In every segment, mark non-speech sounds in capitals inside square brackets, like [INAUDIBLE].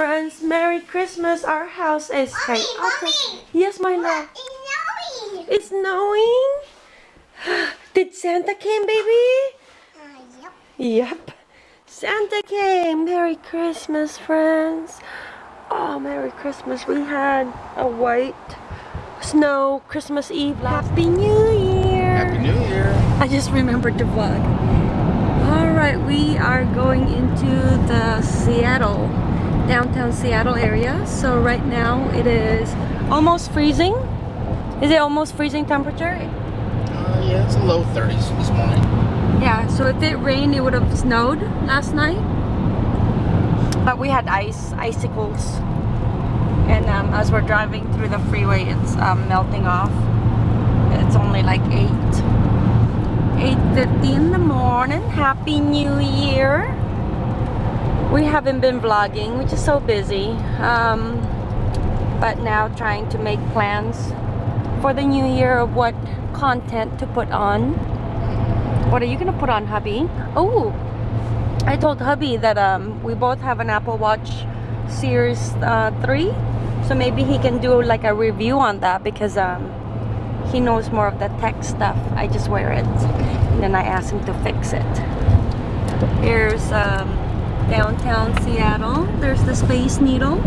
friends. Merry Christmas. Our house is chaotic. Yes, my love. It's snowing. It's snowing? [SIGHS] Did Santa came, baby? Yep. Yep. Santa came. Merry Christmas, friends. Oh, Merry Christmas. We had a white snow Christmas Eve. Happy New Year. Happy New Year. I just remembered to vlog. Alright, we are going into the Seattle, downtown Seattle area. So right now it is almost freezing. Is it almost freezing temperature? Uh, yeah, it's a low 30s this morning. Yeah, so if it rained, it would have snowed last night. But we had ice, icicles. And um, as we're driving through the freeway, it's um, melting off. It's only like 8. 8.50 in the morning. Happy New Year. We haven't been vlogging, we're just so busy. Um, but now trying to make plans for the new year of what content to put on. What are you gonna put on, hubby? Oh, I told hubby that um, we both have an Apple Watch Series uh, 3. So maybe he can do like a review on that because um, he knows more of the tech stuff. I just wear it. And then I ask him to fix it. Here's um, downtown Seattle. There's the Space Needle.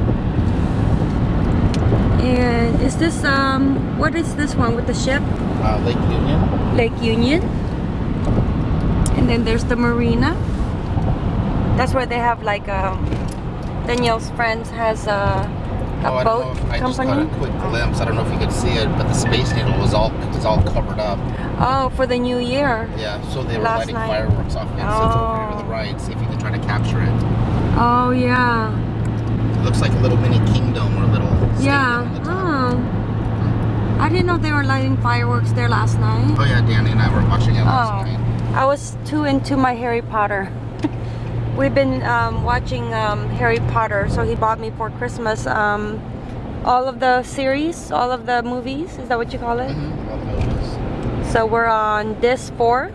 And is this, um, what is this one with the ship? Uh, Lake Union. Lake Union. And then there's the marina. That's where they have like, um, Danielle's friends has a, a oh, boat know if, I just company. caught a quick glimpse. I don't know if you could see it, but the Space Needle was all was all covered up. Oh, for the new year. Yeah, so they were Last lighting night. fireworks off it. So it's over to the Oh. right. See if you can try to capture it. Oh, yeah. It looks like a little mini kingdom or a little Yeah. on the top. Oh. I didn't know they were lighting fireworks there last night. Oh yeah, Danny and I were watching it last Oh. night. I was too into my Harry Potter. [LAUGHS] We've been um, watching um, Harry Potter, so he bought me for Christmas um, all of the series, all of the movies. Is that what you call it? All the movies. So we're on this four,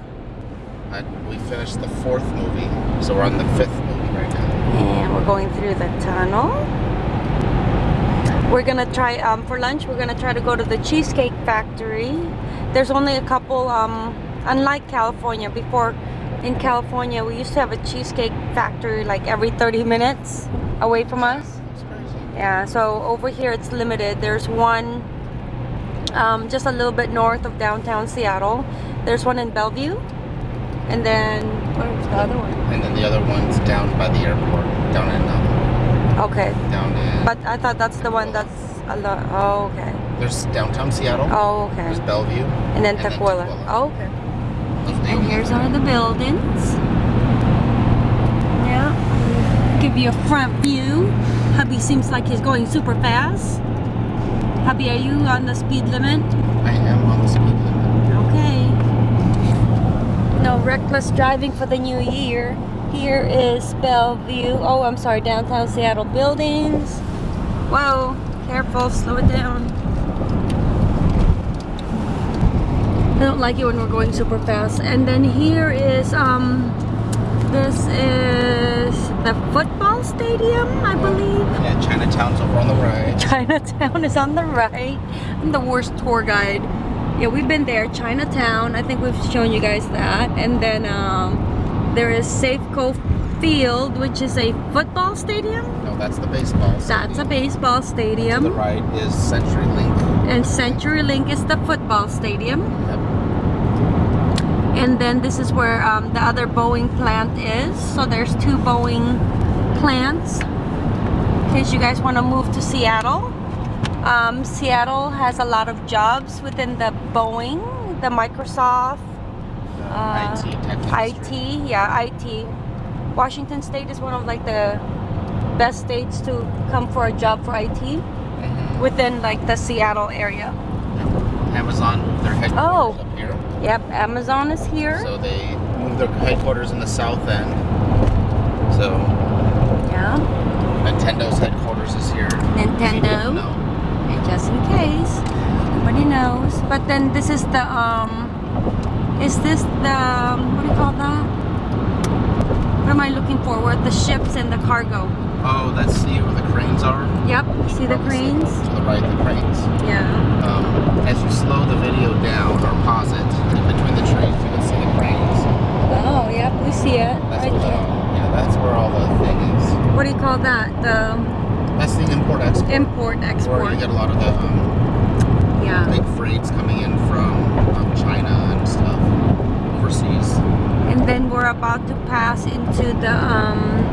Uh, we finished the fourth movie, so we're on the fifth movie right now. and we're going through the tunnel. We're gonna try um, for lunch. We're gonna try to go to the Cheesecake Factory. There's only a couple. Um, unlike California, before in California we used to have a cheesecake factory like every 30 minutes away from us. Yeah, so over here it's limited. There's one um, just a little bit north of downtown Seattle. There's one in Bellevue, and then where's the other one? And then the other one's down by the airport, down in um, Okay, down in. but I thought that's the one that's a lot. Oh, okay. there's downtown Seattle. Oh, okay. There's Bellevue. And then and then Tequila. Tukwila. Oh, okay. Those are the And here's one of the buildings. Yeah. Give you a front view. Hubby seems like he's going super fast. Hubby, are you on the speed limit? I am on the speed limit. Okay. No reckless driving for the new year. Here is Bellevue. Oh, I'm sorry, downtown Seattle buildings. Whoa, careful, slow it down. I don't like it when we're going super fast. And then here is, um, this is the football stadium, I believe. Yeah, Chinatown's over on the right. [LAUGHS] Chinatown is on the right. I'm the worst tour guide. Yeah, we've been there, Chinatown. I think we've shown you guys that. And then um, there is Safeco Field, which is a football stadium. No, that's the baseball. That's a baseball stadium. baseball To the right is CenturyLink. And CenturyLink is the football stadium. Yep. And then this is where um, the other Boeing plant is. So there's two Boeing plants. In case you guys want to move to Seattle. Um, Seattle has a lot of jobs within the Boeing, the Microsoft, Uh, IT, IT, yeah, IT. Washington State is one of like the best states to come for a job for IT Mhm. within like the Seattle area. Amazon their headquarters Oh. up here. Yep, Amazon is here. So they moved their headquarters in the south end. So yeah. Nintendo's headquarters is here. Nintendo. No. just in case nobody knows but then this is the um is this the um, what do you call that what am I looking for where the ships and the cargo. Oh, let's see where the cranes are. Yep, see the cranes? To the right, the cranes. Yeah. Um, as you slow the video down or pause it, in between the trees, you can see the cranes. Oh, yep, we see it. That's right where the, yeah, that's where all the thing is. What do you call that? The That's the import export. import Where export. you get a lot of the um, Yeah. big freights coming in from um, China and stuff overseas. And then we're about to pass into the um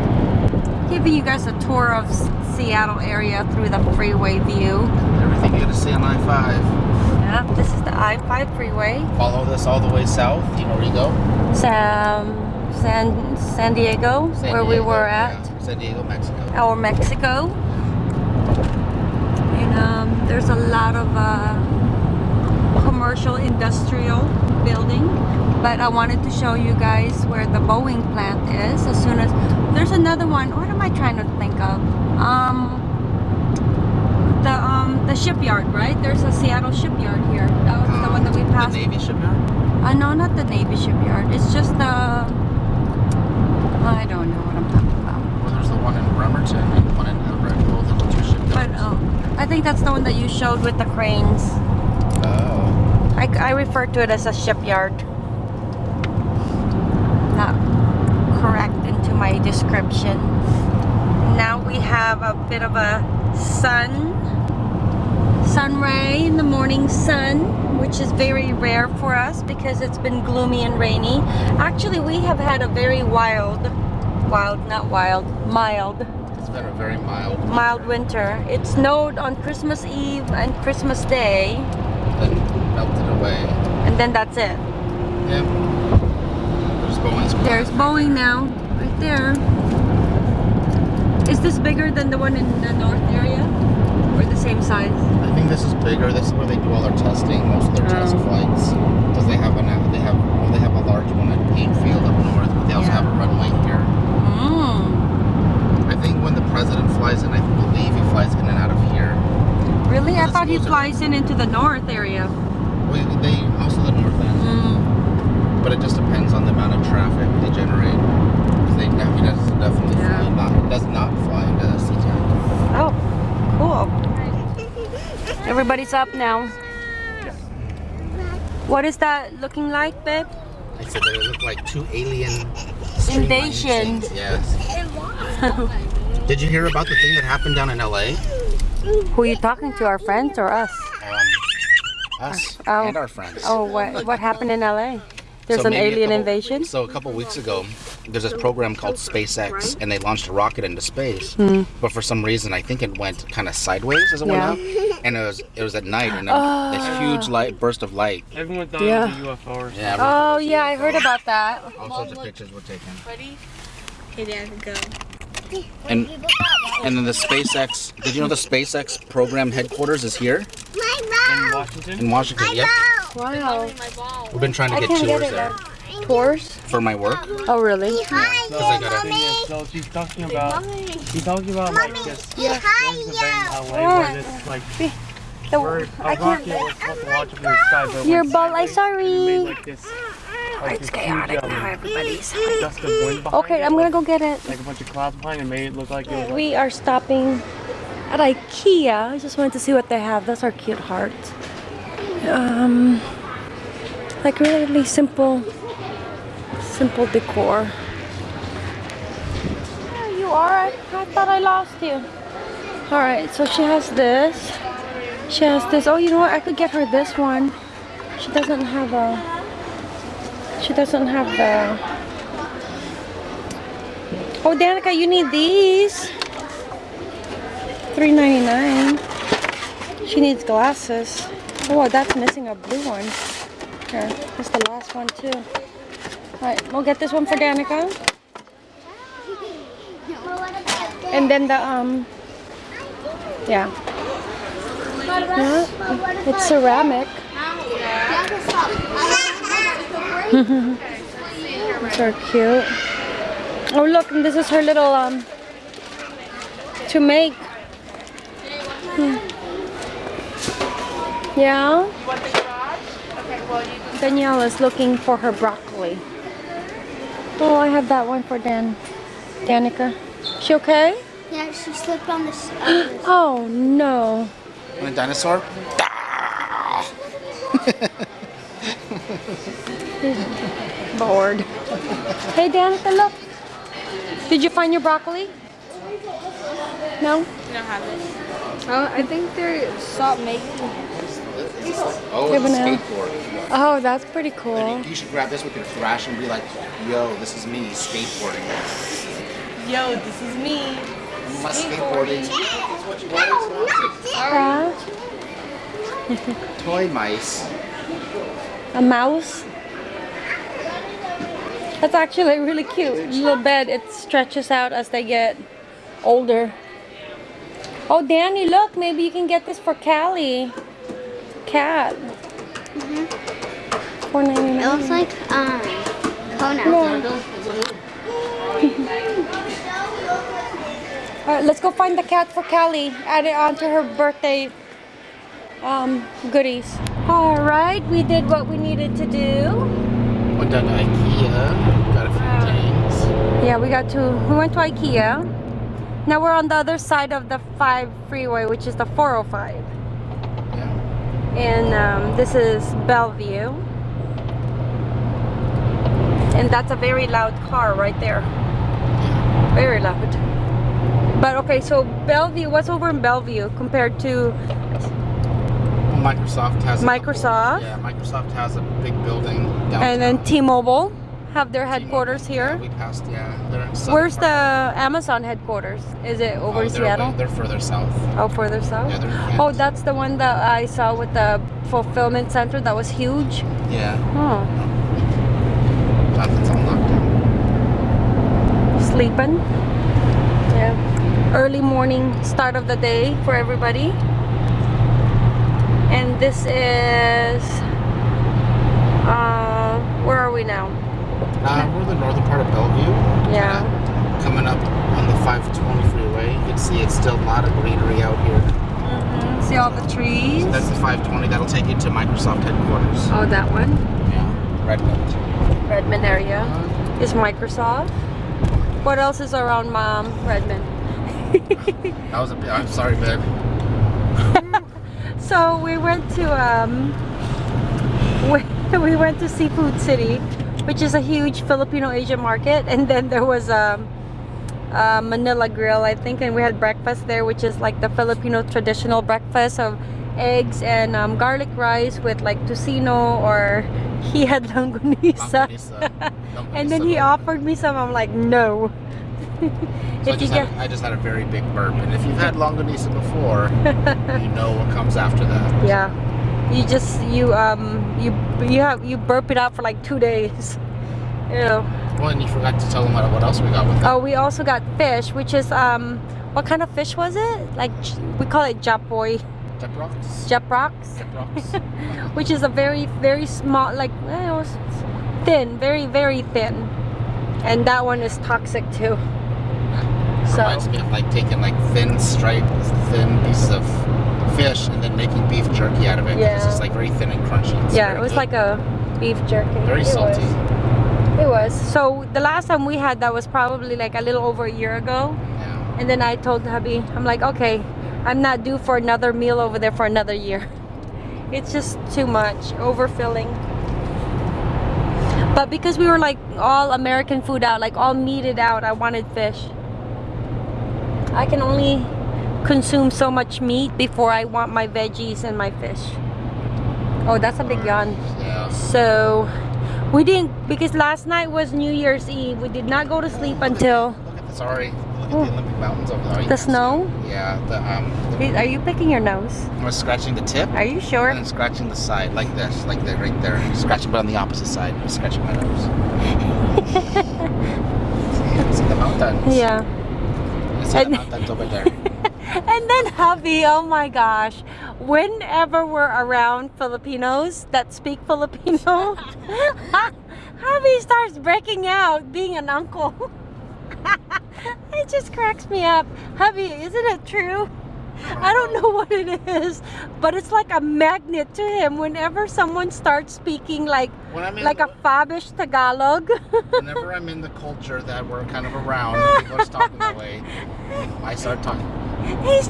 giving you guys a tour of Seattle area through the freeway view. Everything you get to see on I-5. Yep, this is the I-5 freeway. Follow this all the way south. You know where you go? Sam, San San Diego, San where we Diego, were yeah. at, San Diego, Mexico. Our Mexico. And um, there's a lot of uh, commercial industrial building. But I wanted to show you guys where the Boeing plant is. As soon as there's another one. I trying to think of? Um, the um the shipyard, right? There's a Seattle shipyard here. That was the one that we Um, The. Navy shipyard? Uh, no, not the Navy shipyard. It's just the. I don't know what I'm talking about. Well, there's the one in Bremerton and one in Everett. Both of the two shipyards. But oh, I think that's the one that you showed with the cranes. Oh. I, I refer to it as a shipyard. Not correct into my description. We have a bit of a sun, sun ray in the morning sun, which is very rare for us because it's been gloomy and rainy. Actually, we have had a very wild, wild, not wild, mild It's been a very mild. mild winter. It snowed on Christmas Eve and Christmas Day, Then melted away. and then that's it. Yeah. There's Boeing's. There's Boeing now, right there. Is this bigger than the one in the north area? Or the same size? I think this is bigger. This is where they do all their testing, most of their test Oh. flights. Because they have an they have well, they have a large one at Paine Field up north, but they also Yeah. have a runway here. Mm. I think when the president flies in, I believe he flies in and out of here. Really? I thought he flies in into the north area. Well, they also the north end, Mm. but it just depends on the amount of traffic they generate. they he does definitely Yeah. fly, not does not fly into the sea SeaTac. Oh, cool. Everybody's up now. What is that looking like, babe? I said that it looked like two alien streamlining Invasion. Yes. [LAUGHS] Did you hear about the thing that happened down in LA? Who are you talking to? Our friends or us? Um, us Oh. and our friends. Oh, what what happened in LA? There's So an alien couple- invasion. So a couple weeks ago, there's this program called SpaceX, and they launched a rocket into space. Hmm. But for some reason, I think it went kind of sideways as it. Yeah. went up, and it was it was at night, and a, Oh. this huge light burst of light. Everyone thought Yeah. it was a UFO or something. Yeah. Oh yeah, I heard about that. All sorts of pictures were taken. Ready? Okay, Dad, go. And and then the SpaceX. Did you know the SpaceX program headquarters is here My mouth In Washington? in Washington? Yep. Wow. We've been trying to get can't get tours it. There Tours? for my work. Oh really? Because I got Thing a, so she's talking about, she's talking about like this, Yeah. there's a event in LA where this like, The- where I a can't. rocket was supposed to launch up in the sky, Your went ball. I sideways, and it sorry. like this, like It's chaotic huge, um, now, everybody's. gust of wind behind Okay, it, I'm gonna like, go get it. like a bunch of clouds behind it, made it look like it was like, We are stopping at IKEA. I just wanted to see what they have. That's our cute heart. Um, like really simple, simple decor. There you are. I, thought I lost you. All right, so she has this. She has this. Oh, you know what? I could get her this one. She doesn't have a. She doesn't have the. Oh, Danica, you need these. $3.99. She needs glasses. Oh, that's missing a blue one. Here, that's the last one too. Alright, we'll get this one for Danica. And then the, um, yeah. Yeah, It's ceramic. [LAUGHS] Are cute. Oh, look, this is her little, um, to make. Hmm. Yeah? Danielle is looking for her broccoli. Oh, I have that one for Dan. Danica, she okay? Yeah, she slipped on this. On this. [GASPS] Oh no. And a dinosaur? [LAUGHS] Bored. Hey Danica, look. Did you find your broccoli? No? We don't have it. Oh, I think they stopped making. Oh, Yeah, it's a skateboard. Oh, that's pretty And cool. you, you should grab this with your thrash and be like, yo, this is me skateboarding. Yo, this is me. My skateboarding. Huh? [LAUGHS] Toy mice. A mouse. That's actually really cute. Little bed. It stretches out as they get older. Oh, Danny, look. Maybe you can get this for Callie. Cat. Four ninety It looks like um Kona. [LAUGHS] All right, let's go find the cat for Callie. Add it onto her birthday um, goodies. All right, we did what we needed to do. Went down to Ikea. Got a few things. Yeah, we got to, we went to Ikea. Now we're on the other side of the 5 freeway, which is the 405. And um, this is Bellevue. And that's a very loud car right there. Very loud. But okay, so Bellevue, what's over in Bellevue compared to Microsoft has a couple- Microsoft? yeah, Microsoft has a big building downtown. And then T-Mobile have their headquarters here. Yeah, we passed. Yeah, Where's the. Amazon headquarters? Is it over Oh, in Seattle? way- they're further south. Oh, further south? Yeah. Oh, that's the one that I saw with the fulfillment center that was huge. Yeah, Oh, on lockdown. sleeping. Yeah. Early morning start of the day for everybody. And this is, uh, where are we now? Uh, we're in the northern part of Bellevue. Yeah. Kinda Coming up on the 520 freeway, you can see it's still a lot of greenery out here. Mm -hmm. See all the trees? That's the 520. That'll take you to Microsoft headquarters. Oh, that one. Yeah, Redmond. Redmond area is Microsoft. What else is around Mom? Redmond. [LAUGHS] That was a bit. I'm sorry, babe. [LAUGHS] So we went to um, we, [LAUGHS] we went to Seafood City, which is a huge Filipino Asian market, and then there was a, a Manila Grill, I think, and we had breakfast there, which is like the Filipino traditional breakfast of eggs and um, garlic rice with like tocino, or he had Longganisa. and then he offered me some. I'm like, no. [LAUGHS] So I just, get had, I just had a very big burp, and if you've had longanisa before, [LAUGHS] you know what comes after that. Yeah. You just you um you you have you burp it out for like two days. Ew. Well, and you forgot to tell them what, what else we got with that. Oh, we also got fish, which is um what kind of fish was it? Like we call it japoy, Jeprox. japrox, Jeprox. [LAUGHS] which is a very very small like eh, thin, very very thin, and that one is toxic too. So Reminds me of like taking like thin striped, thin pieces of fish and then making beef jerky out of it. 'cause It's just like very thin and crunchy. It's yeah, it was good. like a beef jerky. very It salty. Was. It was. So the last time we had that was probably like a little over a year ago. Yeah. And then I told hubby, I'm like, okay, I'm not due for another meal over there for another year. [LAUGHS] It's just too much, overfilling. But because we were like all American food out, like all meated out, I wanted fish. I can only consume so much meat before I want my veggies and my fish. Oh, that's a big yawn. Yeah. So we didn't because last night was New Year's Eve. We did not go to sleep until Look at the sorry. Look at the Olympic mountains over there. You the can see snow. Yeah. The um. Are you picking your nose? I was scratching the tip. Are you sure? And then scratching the side like this, like that right there. Scratching, but on the opposite side. I was scratching my nose. [LAUGHS] see, see the mountains. Yeah. You see the And- mountains over there. [LAUGHS] And then hubby, oh my gosh. Whenever we're around Filipinos that speak Filipino, [LAUGHS] hubby starts breaking out being an uncle. [LAUGHS] it just cracks me up. Hubby, isn't it true? I don't know what it is, but it's like a magnet to him whenever someone starts speaking like like a Fabish Tagalog. whenever I'm in the culture that we're kind of around, people are talking that way. I start talking. He's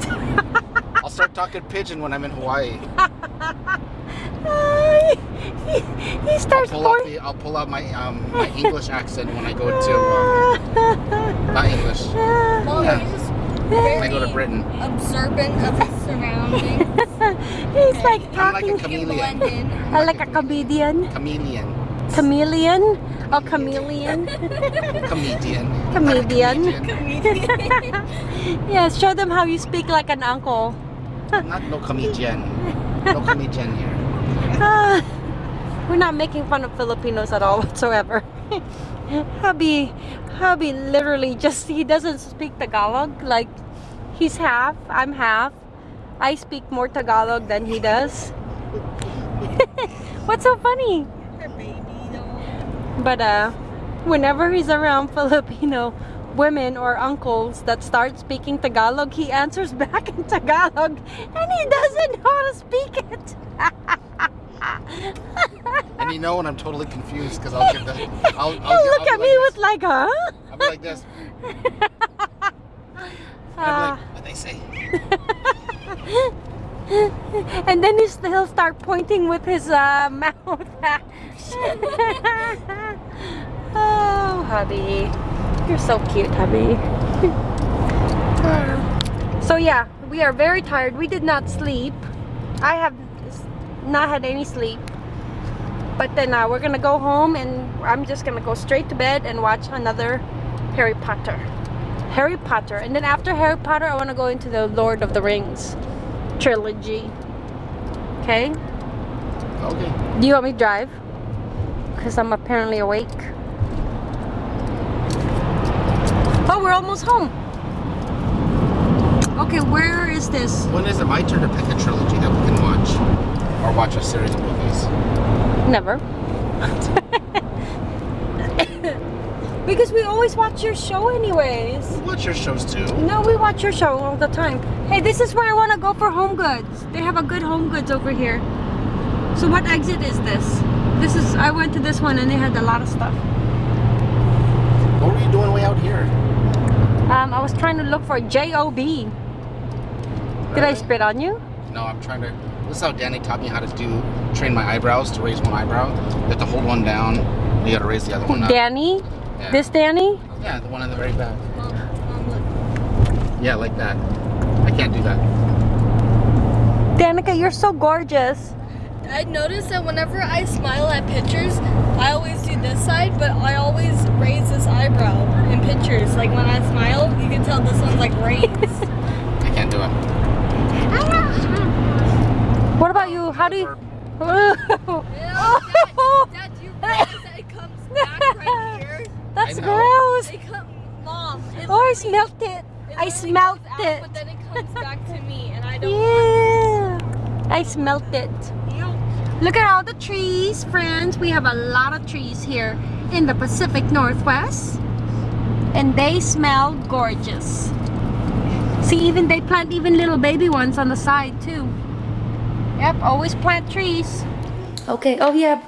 I'll start talking pidgin when I'm in Hawaii. he, he I'll pull out the, I'll pull out my um my English accent when I go to um, not English. [LAUGHS] Yeah. When I go to Britain. observant of his surroundings. [LAUGHS] He's like I'm like a talking chameleon. uh, like a comedian. Chameleon. Chameleon? Oh, chameleon. [LAUGHS] [LAUGHS] Comedian. Comedian. Comedian. yes, show them how you speak like an uncle. Not no comedian. No comedian here. Ah, we're not making fun of Filipinos at all whatsoever. Hubby, hubby literally just, he doesn't speak Tagalog. Like, he's half, I'm half. I speak more Tagalog than he does. [LAUGHS] What's so funny? Her baby doll. But uh, whenever he's around [LAUGHS] Filipino women or uncles that start speaking Tagalog, he answers [LAUGHS] back in Tagalog and he doesn't know how to speak it. And you know when I'm totally confused because I'll give the. [LAUGHS] I'll, I'll, I'll look at like me with like, huh? I'll be like this. Ah. Like, what they say? [LAUGHS] and then he'll start pointing with his uh, [LAUGHS] mouth. oh, hubby. You're so cute, hubby. so yeah, we are very tired. We did not sleep. I have not had any sleep. But then uh, we're gonna go home and I'm just gonna go straight to bed and watch another Harry Potter. Harry Potter. And then after Harry Potter, I want to go into the Lord of the Rings trilogy. Okay? Okay. Do you want me to drive? Because I'm apparently awake. Oh, we're almost home. Okay, where is this? When is it my turn to pick a trilogy that we can watch? Or watch a series of movies? Never. [LAUGHS] because we always watch your show anyways. We watch your shows too. No, we watch your show all the time. Hey, this is where I want to go for Home Goods. They have a good Home Goods over here. So what exit is this? This is, I went to this one and they had a lot of stuff. What were you doing way out here? Um, I was trying to look for J-O-B. Did I spit on you? No, I'm trying to. This is how Danny taught me how to do train my eyebrows to raise one eyebrow. You have to hold one down. You got to raise the other one up. Danny? Yeah. This Danny? Yeah, the one in the very back. Mom, mom. Yeah, like that. I can't do that. Danica, you're so gorgeous. I noticed that whenever I smile at pictures, I always do this side, but I always raise this eyebrow in pictures. Like when I smile, you can tell this one's like raised. [LAUGHS] I can't do it. What about you? How do you... Dad, Dad, you that it comes back right? That's I gross. It come, Mom. It Oh, I literally- smelt it. it I literally smelt goes out, it. But then it comes back to me, and I don't. Yeah. I smelt it. Ew. Look at all the trees, friends. We have a lot of trees here in the Pacific Northwest. And they smell gorgeous. See, even they plant even little baby ones on the side too. Yep, always plant trees. Okay, oh yeah.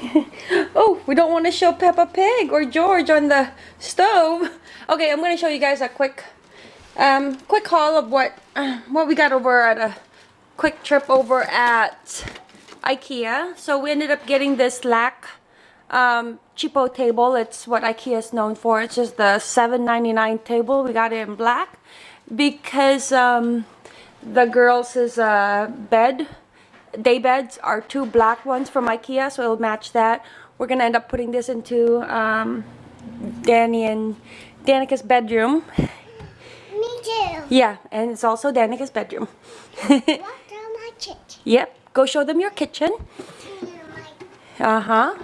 [LAUGHS] oh, we don't want to show Peppa Pig or George on the stove. Okay, I'm gonna show you guys a quick um quick haul of what uh, [CLEARS THROAT] what we got over at a quick trip over at IKEA. So we ended up getting this LACK um, cheapo table. It's what IKEA is known for. It's just the $7.99 table. We got it in black because um, the girls' uh, bed, day beds are two black ones from IKEA, so it'll match that. We're gonna end up putting this into um, Danny and Danica's bedroom. Me too. Yeah, and it's also Danica's bedroom. [LAUGHS] Walk down my kitchen. yep, go show them your kitchen. Uh huh.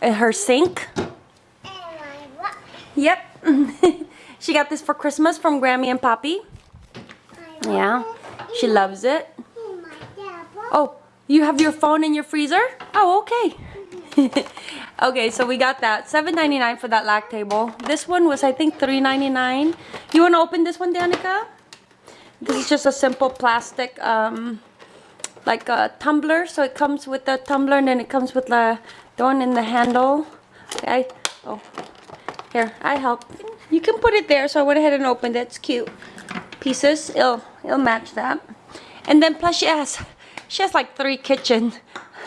And her sink. And my what? Yep. [LAUGHS] she got this for Christmas from Grammy and Poppy. Yeah, she loves it. Oh, you have your phone in your freezer? Oh, okay. [LAUGHS] okay, so we got that. $7.99 for that LACK table. This one was, I think, $3.99. You want to open this one, Danica? This is just a simple plastic, um, like a tumbler. So it comes with the tumbler and then it comes with the, the one in the handle. Okay. Oh, here, I help. You can put it there. So I went ahead and opened it. It's cute. Pieces. It'll, it'll match that. And then plus she has, she has like three kitchen,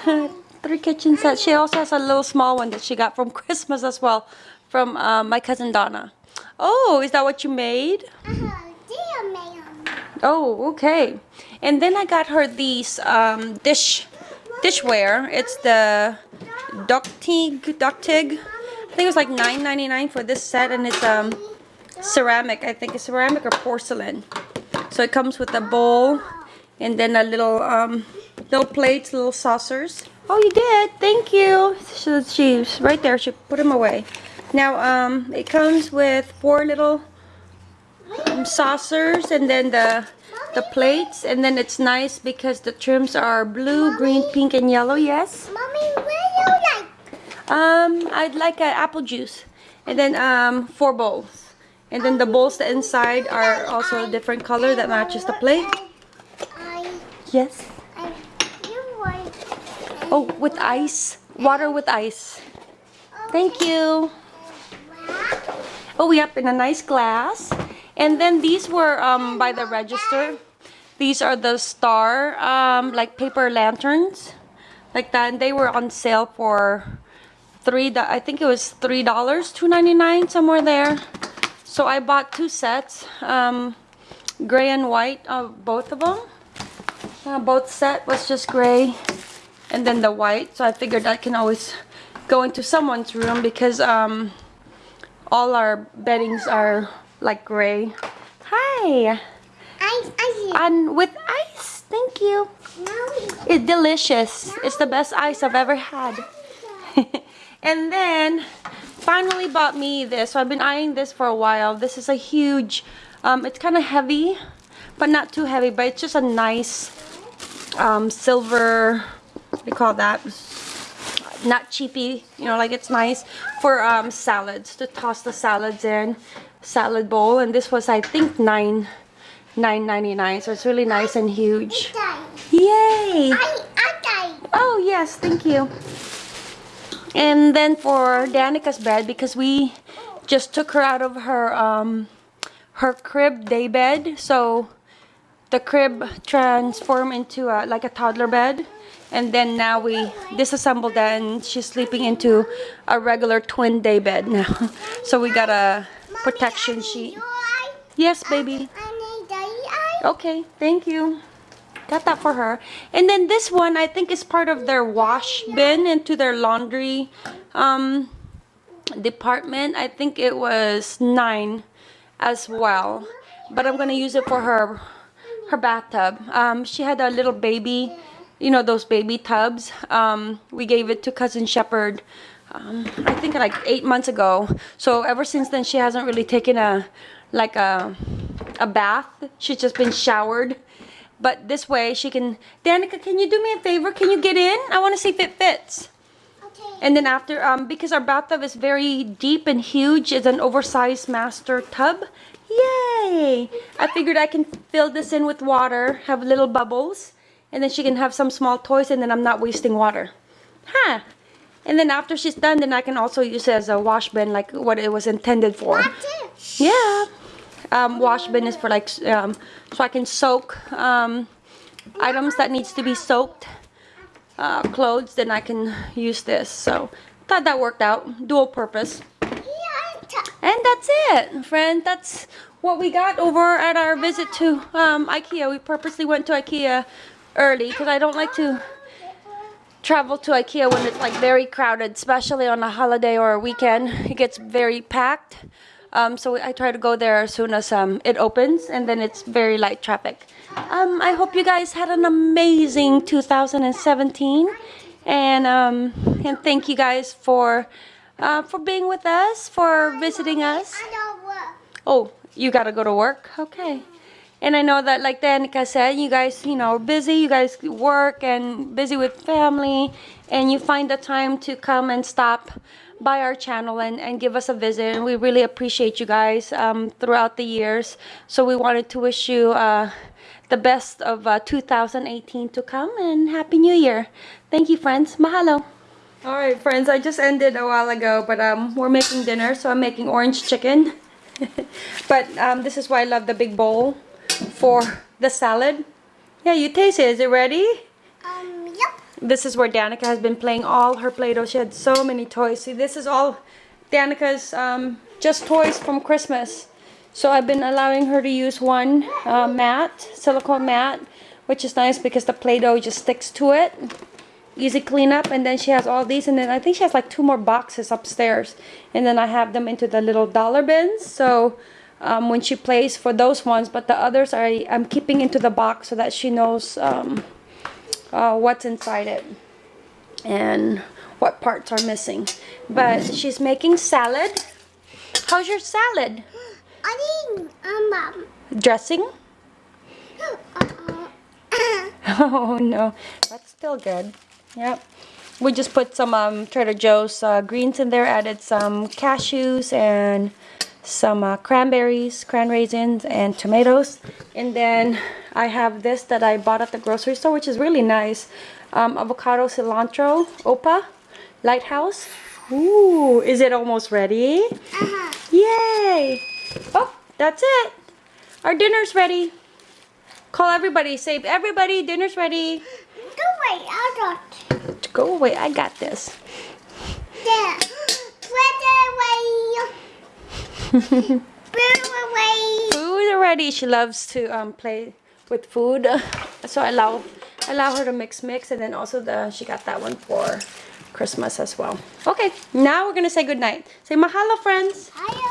[LAUGHS] three kitchen sets. She also has a little small one that she got from [LAUGHS] Christmas as well, from uh, my cousin Donna. Oh, is that what you made? Uh-huh. Oh, okay. And then I got her these um, dish dishware. It's the Duktig Duktig. I think it was like $9.99 for this set, and it's um ceramic. I think it's ceramic or porcelain. So it comes with a bowl, and then a little um little plates, little saucers. Oh, you did. Thank you. So she's right there. She put them away. Now um it comes with four little um, saucers and then the the plates and then it's nice because the trims are blue, green, pink and yellow. Yes. Mommy, where you like? Um, I'd like an apple juice and then um four bowls. And then the bowls the inside are also a different color that matches the plate. Yes. I, you want. Oh, with ice. Water with ice. Thank you. Oh, yep, in a nice glass. And then these were um, by the register. These are the star, um, like paper lanterns, like that. And they were on sale for three. I think it was three dollars, two ninety nine, somewhere there. So I bought two sets, um, gray and white, uh, both of them. Uh, both set was just gray, and then the white. So I figured I can always go into someone's room because um, all our beddings are like gray. Hi, Ice, ice. and with ice. Thank you. It's delicious. It's the best ice I've ever had. [LAUGHS] and then finally bought me this. So I've been eyeing this for a while. This is a huge, um, it's kind of heavy, but not too heavy, but it's just a nice um, silver, what do you call that? Not cheapy, you know, like it's nice for um, salads, to toss the salads in, salad bowl. And this was, I think, nine, nine ninety nine. So it's really nice and huge. Yay! I, I die. Oh, yes, thank you. And then for Danica's bed, because we just took her out of her um, her crib day bed, so the crib transformed into a, like a toddler bed. And then now we disassembled that and she's sleeping into a regular twin day bed now. [LAUGHS] So we got a protection sheet. Yes, baby. I need the eye. Okay, thank you. Got that for her. And then this one, I think is part of their wash bin into their laundry um, department. I think it was nine as well. But I'm gonna use it for her her bathtub. Um, she had a little baby, you know those baby tubs. Um, we gave it to cousin Shepherd. Um, I think like eight months ago. So ever since then, she hasn't really taken a like a a bath. She's just been showered. But this way she can. Danica, can you do me a favor? Can you get in? I want to see if it fits. And then after, um, because our bathtub is very deep and huge, it's an oversized master tub. Yay! I figured I can fill this in with water, have little bubbles, and then she can have some small toys, and then I'm not wasting water. Huh? And then after she's done, then I can also use it as a wash bin, like what it was intended for. That's. Yeah. Um, wash bin is for like, um, so I can soak um, items that needs to be soaked, uh, clothes, then I can use this. So thought that worked out, dual purpose. And that's it, friend. That's what we got over at our visit to um, IKEA. We purposely went to IKEA early because I don't like to travel to IKEA when it's like very crowded, especially on a holiday or a weekend. It gets very packed. Um, so I try to go there as soon as um, it opens, and then it's very light traffic. Um, I hope you guys had an amazing 2017, and um, and thank you guys for uh, for being with us, for visiting us. I don't work. Oh, you gotta go to work? Okay. And I know that, like Danica said, you guys, you know, are busy. You guys work and busy with family, and you find the time to come and stop by our channel and, and give us a visit. And we really appreciate you guys um, throughout the years. So we wanted to wish you uh, the best of uh, 2018 to come and Happy New Year. Thank you, friends. Mahalo. All right, friends, I just ended a while ago, but um, we're making dinner, so I'm making orange chicken. [LAUGHS] but um, this is why I love the big bowl for the salad. Yeah, you taste it. Is it ready? This is where Danica has been playing all her Play-Doh. She had so many toys. See, this is all Danica's um, just toys from Christmas. So I've been allowing her to use one uh, mat, silicone mat, which is nice because the Play-Doh just sticks to it. Easy cleanup. And then she has all these. And then I think she has like two more boxes upstairs. And then I have them into the little dollar bins. So um, when she plays for those ones. But the others I, I'm keeping into the box so that she knows... Um, uh, what's inside it and what parts are missing. But she's making salad. How's your salad? I need um, um Dressing? [LAUGHS] uh-uh. [LAUGHS] Oh no, that's still good. Yep. We just put some um, Trader Joe's uh, greens in there, added some cashews and some uh, cranberries, cran raisins, and tomatoes. And then I have this that I bought at the grocery store, which is really nice. Um, avocado, cilantro, opa, Litehouse. Ooh, is it almost ready? Uh-huh. Yay! Oh, that's it. Our dinner's ready. Call everybody. save everybody, dinner's ready. Go away, I got. Go away. I got this. There. Put away. It away. Food already. She loves to um, play with food, [LAUGHS] so I allow allow her to mix mix, and then also the she got that one for Christmas as well. Okay, now we're gonna say good night. Say mahalo, friends. Hiya.